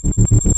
pasti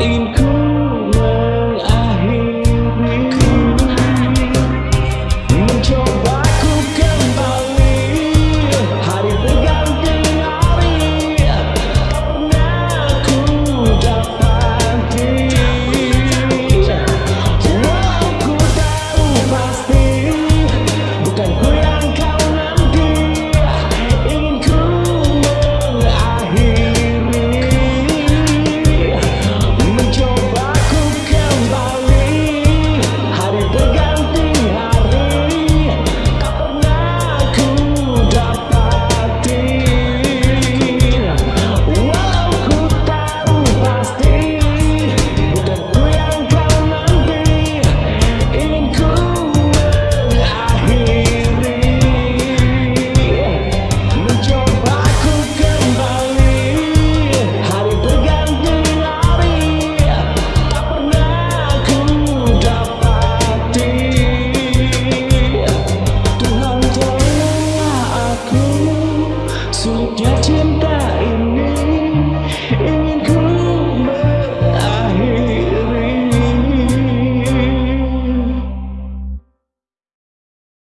in cool.